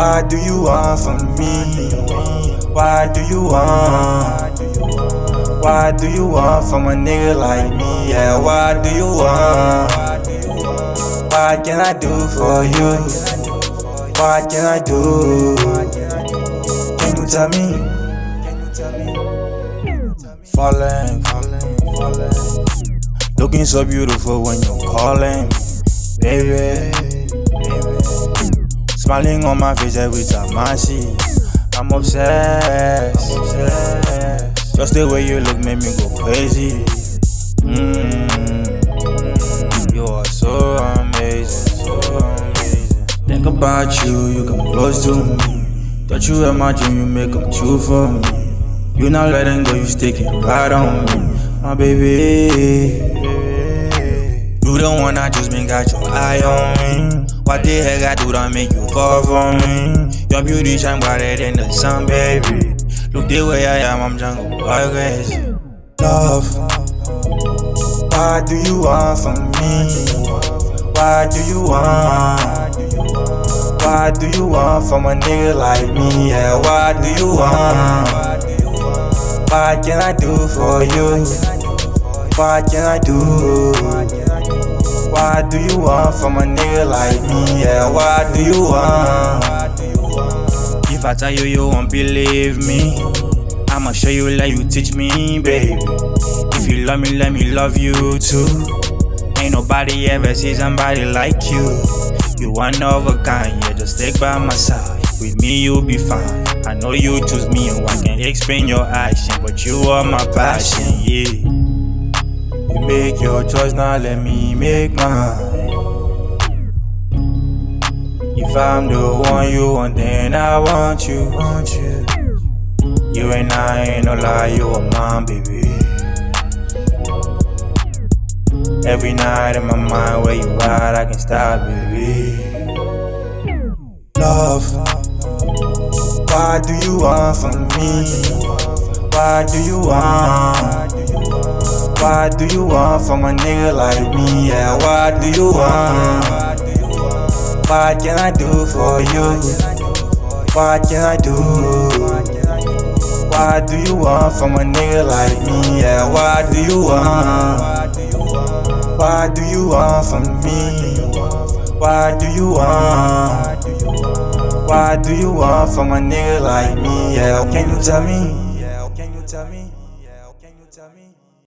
What do you want from me? What do you want? What do you want from a nigga like me? Yeah, what do you want? What can I do for you? What can I do? Can you tell me? Falling, falling, falling. Looking so beautiful when you're calling, baby. Smiling on my face every time I see. I'm obsessed. Just the way you look made me go crazy. Mm, you are so amazing. Think about you, you come close to me. Thought you dream, you make come true for me. You not letting go, you sticking right on me, my baby. You the one I just been got your eye on me. What the heck I do to make you fall for me? Your beauty shine brighter than the sun, baby. Look the way I am, I'm jungle crazy. Love, what do you want from me? What do you want? What do you want from a nigga like me? Yeah, what do you want? What can I do for you? What can I do? What do you want from a nigga like me? Yeah, what do you want? If I tell you you won't believe me, I'ma show you like you teach me, baby. If you love me, let me love you too. Ain't nobody ever see somebody like you. You one of a kind, yeah, just stick by my side. With me, you'll be fine. I know you choose me, and I can't explain your action, but you are my passion, yeah. You make your choice, now let me make mine. If I'm the one you want, then I want you, want you. You and I ain't no lie, you are mine, baby. Every night in my mind, where you at, I can stop, baby. Love, what do you want from me? What do you want? What do you want from a nigga like me? Yeah, what do you want? What can I do for you? What can I do? What do you want from a nigga like me? Yeah, what do you want? What do you want from me? What do you want? What do you want from a nigga like me? Yeah, can you tell me?